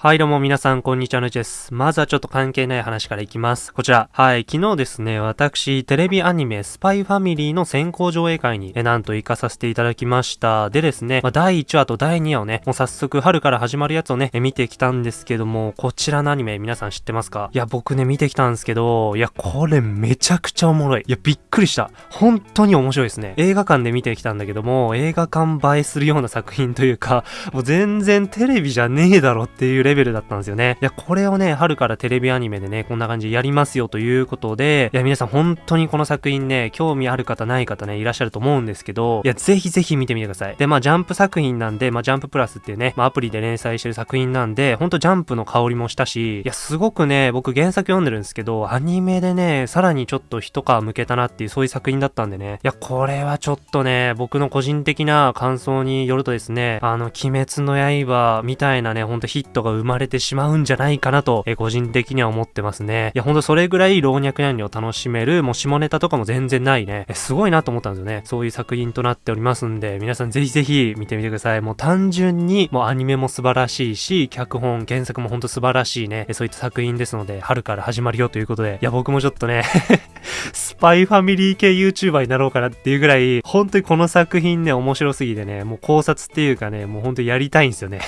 はいどうも皆さんこんにちはのちです。まずはちょっと関係ない話からいきます。こちら。はい、昨日ですね、私、テレビアニメスパイファミリーの先行上映会に、え、なんと行かさせていただきました。でですね、まあ、第1話と第2話をね、もう早速春から始まるやつをね、え見てきたんですけども、こちらのアニメ皆さん知ってますか？いや、僕ね、見てきたんですけど、いや、これめちゃくちゃおもろい。いや、びっくりした。本当に面白いですね。映画館で見てきたんだけども、映画館映えするような作品というか、もう全然テレビじゃねえだろっていうレベルだったんですよね。いや、これをね、春からテレビアニメでね、こんな感じでやりますよということで、いや、皆さん本当にこの作品ね、興味ある方ない方ね、いらっしゃると思うんですけど、いや、ぜひぜひ見てみてください。で、まあ、ジャンプ作品なんで、まあ、ジャンププラスっていうね、まあ、アプリで連載してる作品なんで、ほんとジャンプの香りもしたし、いや、すごくね、僕原作読んでるんですけど、アニメでね、さらにちょっと一皮向けたなっていうそういう作品だったんでね、いや、これはちょっとね、僕の個人的な感想によるとですね、あの、鬼滅の刃みたいなね、ほんとヒットが生まれてしまうんじゃないかなと、え個人的には思ってますね。いや、ほんとそれぐらい老若男女を楽しめる、もう下ネタとかも全然ないね。えすごいなと思ったんですよね。そういう作品となっておりますんで、皆さんぜひぜひ見てみてください。もう単純に、もうアニメも素晴らしいし、脚本、原作もほんと素晴らしいね、そういった作品ですので、春から始まるよということで、いや、僕もちょっとね スパイファミリー系 YouTuber になろうかなっていうぐらい、本当にこの作品ね、面白すぎてね、もう考察っていうかね、もう本当にやりたいんですよね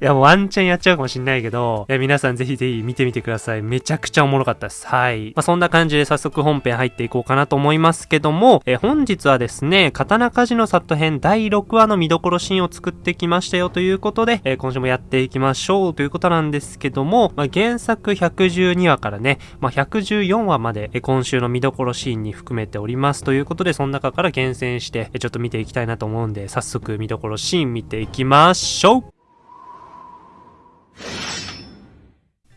いや、もうワンチャンやっちゃうかもしんないけど、いや、皆さんぜひぜひ見てみてください。めちゃくちゃおもろかったです。はい。まあ、そんな感じで早速本編入っていこうかなと思いますけども、え本日はですね、刀鍛冶の里編第6話の見どころシーンを作ってきましたよということで、え今週もやっていきましょうということなんですけども、まあ、原作112話からね、まあ、114話まで、え今週の見どころシーンに含めておりますということで、その中から厳選して、えちょっと見ていきたいなと思うんで、早速見どころシーン見ていきましょう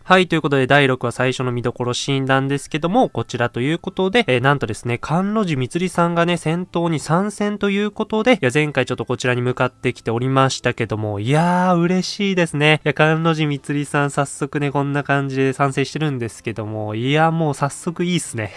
はい、ということで第6話最初の見どころシーンなんですけども、こちらということで、えー、なんとですね、関路寺みつりさんがね、戦闘に参戦ということで、いや、前回ちょっとこちらに向かってきておりましたけども、いやー、嬉しいですね。いや、関路寺みつりさん早速ね、こんな感じで参戦してるんですけども、いや、もう早速いいっすね。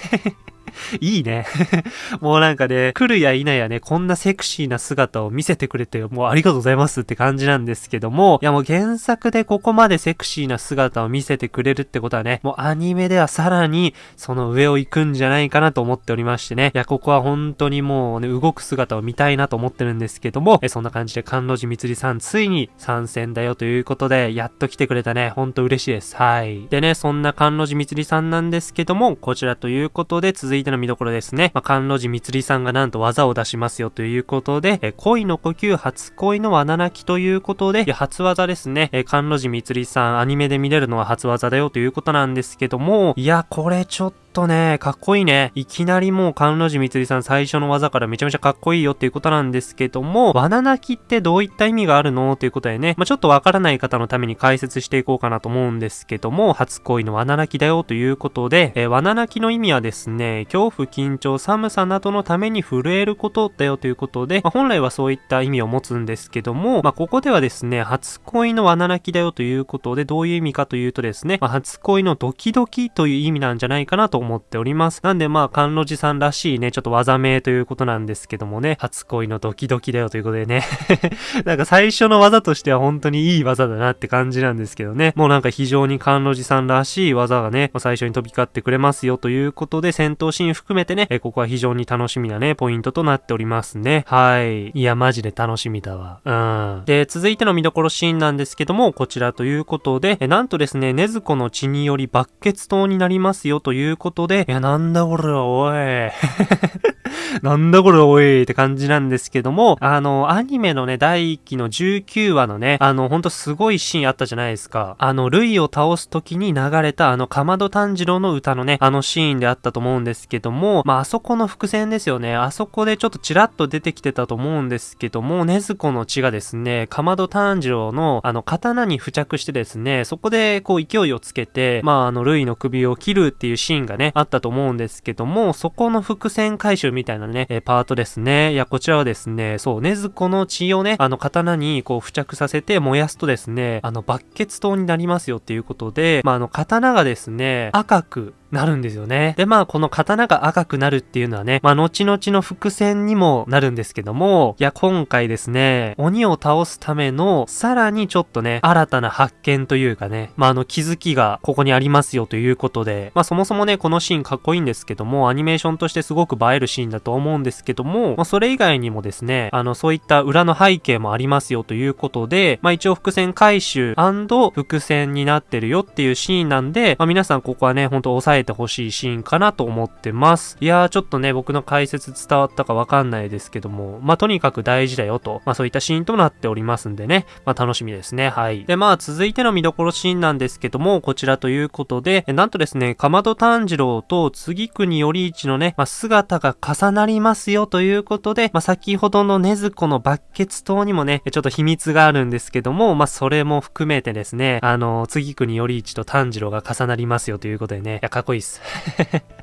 いいね。もうなんかね、来るや否やね、こんなセクシーな姿を見せてくれて、もうありがとうございますって感じなんですけども、いやもう原作でここまでセクシーな姿を見せてくれるってことはね、もうアニメではさらにその上を行くんじゃないかなと思っておりましてね、いや、ここは本当にもうね、動く姿を見たいなと思ってるんですけども、えそんな感じで関路寺みつりさんついに参戦だよということで、やっと来てくれたね、ほんと嬉しいです。はい。でね、そんな関路寺みつりさんなんですけども、こちらということで続いての見どころですね。まあ、関路寺みつりさんがなんと技を出しますよということで、え恋の呼吸初恋の罠泣きということで、初技ですね。え関路寺みつりさんアニメで見れるのは初技だよということなんですけども、いや、これちょっととね、かっこいいね。いきなりもう、関路寺みつりさん最初の技からめちゃめちゃかっこいいよっていうことなんですけども、罠泣きってどういった意味があるの？ということでね、まあ、ちょっとわからない方のために解説していこうかなと思うんですけども、初恋の罠泣きだよということで、えー、罠泣きの意味はですね、恐怖、緊張、寒さなどのために震えることだよということで、まあ、本来はそういった意味を持つんですけども、まあ、ここではですね、初恋の罠泣きだよということで、どういう意味かというとですね、まあ、初恋のドキドキという意味なんじゃないかなと思っております。なんでまあ、甘露寺さんらしいね、ちょっと技名ということなんですけどもね、初恋のドキドキだよということでね なんか最初の技としては本当にいい技だなって感じなんですけどね、もうなんか非常に甘露寺さんらしい技がね、最初に飛び交ってくれますよということで、戦闘シーン含めてね、ここは非常に楽しみなね、ポイントとなっておりますね。はい。いや、マジで楽しみだわ。うん。で、続いての見どころシーンなんですけども、こちらということで、なんとですね、ねずこの血により爆血闘になりますよということで、いや、なんだこれは、おい。なんだこれおいって感じなんですけども、あの、アニメのね、第1期の19話のね、あの、ほんとすごいシーンあったじゃないですか。あの、ルイを倒す時に流れたあの、かまど炭治郎の歌のね、あのシーンであったと思うんですけども、まあ、あそこの伏線ですよね。あそこでちょっとチラッと出てきてたと思うんですけども、ねずこの血がですね、かまど炭治郎のあの、刀に付着してですね、そこでこう勢いをつけて、まあ、あの、ルイの首を切るっていうシーンがね、ねあったと思うんですけども、そこの伏線回収みたいなね、えパートですね。いや、こちらはですね、そう、ねずこの血をね、あの、刀にこう付着させて燃やすとですね、あの、バッケツ刀になりますよっていうことで、まあ、あの、刀がですね、赤く、なるんですよね。で、まあ、この刀が赤くなるっていうのはね、まあ、後々の伏線にもなるんですけども、いや、今回ですね、鬼を倒すための、さらにちょっとね、新たな発見というかね、まあ、あの、気づきがここにありますよということで、まあ、そもそもね、このシーンかっこいいんですけども、アニメーションとしてすごく映えるシーンだと思うんですけども、まあ、それ以外にもですね、あの、そういった裏の背景もありますよということで、まあ、一応伏線回収伏線になってるよっていうシーンなんで、まあ、皆さんここはね、ほんと押さえてほしいシーンかなと思ってます。いやー、ちょっとね、僕の解説伝わったかわかんないですけども、まあ、とにかく大事だよと、まあ、そういったシーンとなっておりますんでね、まあ、楽しみですね。はい。で、まあ、続いての見どころシーンなんですけども、こちらということで、なんとですね、かまど炭治郎と次国頼一のね、まあ、姿が重なりますよということで、まあ、先ほどの禰豆子のバッケツ島にもね、ちょっと秘密があるんですけども、まあ、それも含めてですね、あの、次国頼一と炭治郎が重なりますよということでね、いや、かっこいいっす。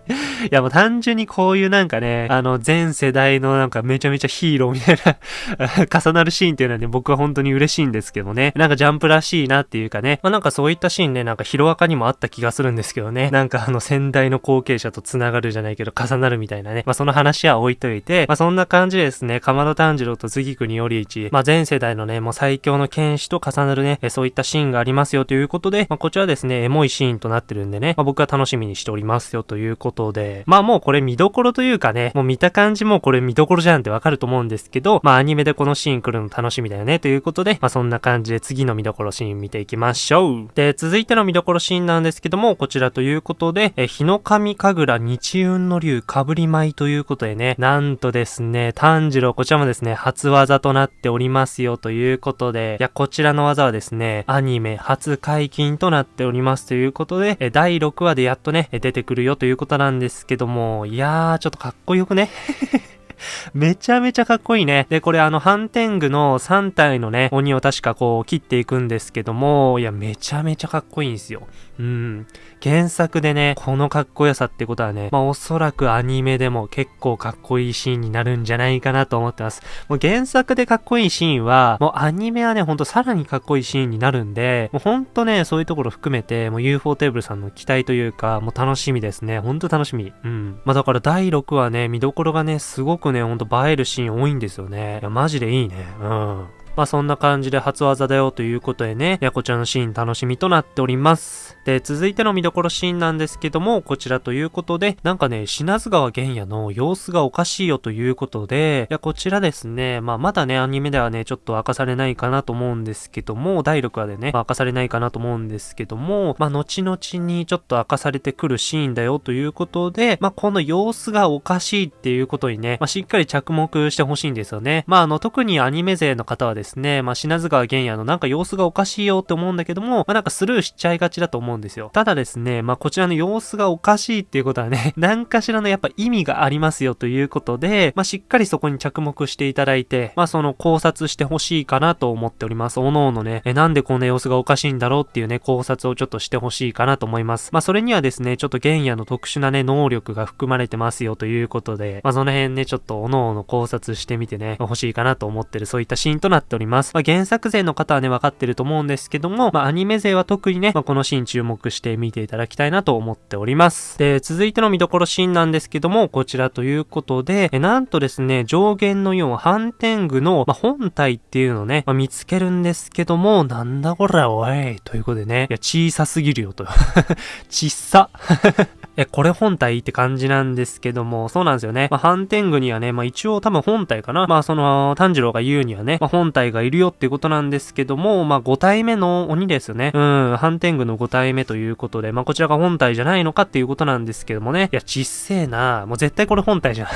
いや、もう単純にこういうなんかね、あの、全世代のなんかめちゃめちゃヒーローみたいな 重なるシーンっていうのはね、僕は本当に嬉しいんですけどね。なんかジャンプらしいなっていうかね。まあなんかそういったシーンね、なんかヒロアカにもあった気がするんですけどね。なんかあの先代の後継者と繋がるじゃないけど重なるみたいなね。まあその話は置いといて、まあそんな感じでですね、かまど炭治郎と次国頼一、まあ全世代のね、もう最強の剣士と重なるね、そういったシーンがありますよということで、まあこちらですね、エモいシーンとなってるんでね、まあ僕は楽しみにしておりますよということで、まあもうこれ見どころというかね、もう見た感じもこれ見どころじゃんってわかると思うんですけど、まあアニメでこのシーン来るの楽しみだよねということで、まあそんな感じで次の見どころシーン見ていきましょう。で、続いての見どころシーンなんですけども、こちらということで、え、日の神神楽日運の竜かぶり舞ということでね、なんとですね、炭治郎こちらもですね、初技となっておりますよということで、いや、こちらの技はですね、アニメ初解禁となっておりますということで、え、第6話でやっとね、出てくるよということなんですけども、いやー、ちょっとかっこよくね めちゃめちゃかっこいいね。で、これあの、ハンテングの3体のね、鬼を確かこう、切っていくんですけども、いや、めちゃめちゃかっこいいんですよ。うん。原作でね、このかっこよさってことはね、まあおそらくアニメでも結構かっこいいシーンになるんじゃないかなと思ってます。もう原作でかっこいいシーンは、もうアニメはね、ほんとさらにかっこいいシーンになるんで、もうほんとね、そういうところ含めて、もう UFO テーブルさんの期待というか、もう楽しみですね。ほんと楽しみ。うん。まあだから第6話ね、見どころがね、すごくね、ほんと映えるシーン多いんですよね。いや、マジでいいね。うん。まあそんな感じで初技だよということでね、いやこちらのシーン楽しみとなっております。で、続いての見どころシーンなんですけども、こちらということで、なんかね、品津川玄也の様子がおかしいよということで、いや、こちらですね、まあまだね、アニメではね、ちょっと明かされないかなと思うんですけども、第6話でね、まあ、明かされないかなと思うんですけども、まあ後々にちょっと明かされてくるシーンだよということで、まあこの様子がおかしいっていうことにね、まあしっかり着目してほしいんですよね。まああの、特にアニメ勢の方はですですね、まあ品津川玄也のなんか様子がおかしいよって思うんだけども、まあなんかスルーしちゃいがちだと思うんですよ。ただですね、まあこちらの様子がおかしいっていうことはね、何かしらのやっぱ意味がありますよということで、まあしっかりそこに着目していただいて、まあその考察してほしいかなと思っております。おのおのね、え、なんでこんな様子がおかしいんだろうっていうね、考察をちょっとしてほしいかなと思います。まあそれにはですね、ちょっと玄也の特殊なね、能力が含まれてますよということで、まあその辺ね、ちょっとおのおの考察してみてね、欲しいかなと思ってるそういったシーンとなっております。まあ原作勢の方はね、分かってると思うんですけども、まあ、アニメ勢は特にね、まあ、このシーン注目して見ていただきたいなと思っております。で、続いての見どころシーンなんですけども、こちらということで、えなんとですね、上限の4、反転具の、まあ、本体っていうのをね、まあ、見つけるんですけども、なんだこれおい、ということでね、いや、小さすぎるよと。ちっさ。え、これ本体って感じなんですけども、そうなんですよね。まあ、反転具にはね、まあ、一応多分本体かな。まあ、その、炭治郎が言うにはね、まあ、本体がいるよっていうことなんですけども、まあ、5体目の鬼ですよね。うん、ハンテングの5体目ということで、まあ、こちらが本体じゃないのかっていうことなんですけどもね。いや、ちっせえなもう絶対これ本体じゃん。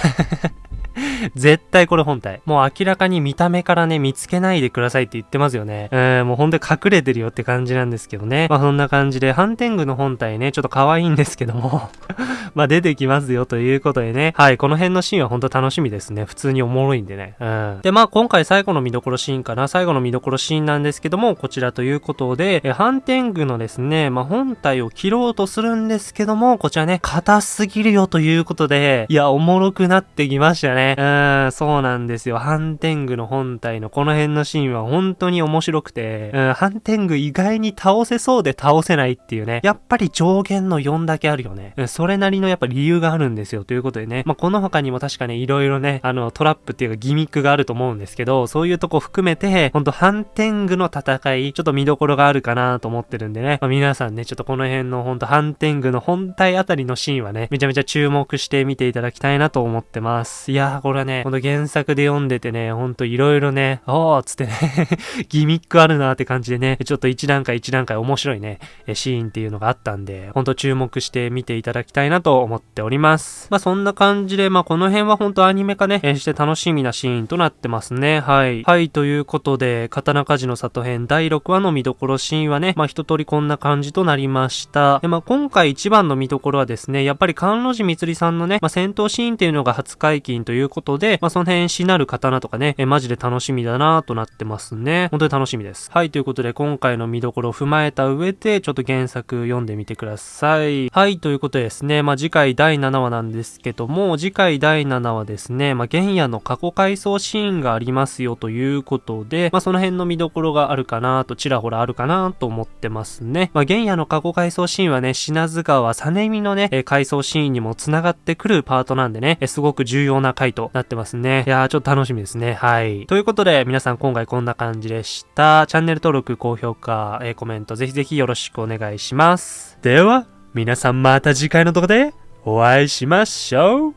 絶対これ本体。もう明らかに見た目からね、見つけないでくださいって言ってますよね。えー、もうほんと隠れてるよって感じなんですけどね。まあそんな感じで、ハンテングの本体ね、ちょっと可愛いんですけども まあ出てきますよということでね。はい、この辺のシーンはほんと楽しみですね。普通におもろいんでね。うん。で、まあ今回最後の見どころシーンかな。最後の見どころシーンなんですけども、こちらということで、えハンテングのですね、まあ本体を切ろうとするんですけども、こちらね、硬すぎるよということで、いや、おもろくなってきましたね。ね。うん、そうなんですよ。ハンテングの本体のこの辺のシーンは本当に面白くて、うん、ハンテング意外に倒せそうで倒せないっていうね。やっぱり上限の4だけあるよね。うん、それなりのやっぱ理由があるんですよ。ということでね。まあ、この他にも確かね、いろいろね、あの、トラップっていうかギミックがあると思うんですけど、そういうとこ含めて、ほんとハンテングの戦い、ちょっと見どころがあるかなと思ってるんでね。まあ、皆さんね、ちょっとこの辺のほんとハンテングの本体あたりのシーンはね、めちゃめちゃ注目して見ていただきたいなと思ってます。いやー、これはね、ほんと原作で読んでてね、ほんといろいろね、おーつってね ギミックあるなーって感じでね、ちょっと一段階一段階面白いね、シーンっていうのがあったんで、ほんと注目して見ていただきたいなと思っております。まあ、そんな感じで、まあ、この辺はほんとアニメ化ね、して楽しみなシーンとなってますね。はい。はい、ということで、刀鍛冶の里編第6話の見どころシーンはね、まあ、一通りこんな感じとなりました。で、まあ、今回一番の見どころはですね、やっぱり関路寺みつりさんのね、まあ、戦闘シーンっていうのが初解禁といういうことで、まあ、その辺しなる刀とかね、え、マジで楽しみだなとなってますね。本当に楽しみです。はい、ということで、今回の見どころを踏まえた上で、ちょっと原作読んでみてください。はい、ということでですね、まあ、次回第7話なんですけども、次回第7話ですね、まあ、原野の過去回想シーンがありますよということで、まあ、その辺の見どころがあるかなと、ちらほらあるかなと思ってますね。まあ、原野の過去回想シーンはね、品津川実美のね、え回想シーンにも繋がってくるパートなんでね、えすごく重要な回となってますね。いやー、ちょっと楽しみですね。はい。ということで、皆さん今回こんな感じでした。チャンネル登録、高評価、えー、コメント、ぜひぜひよろしくお願いします。では、皆さんまた次回の動画でお会いしましょう。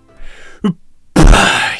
うっばい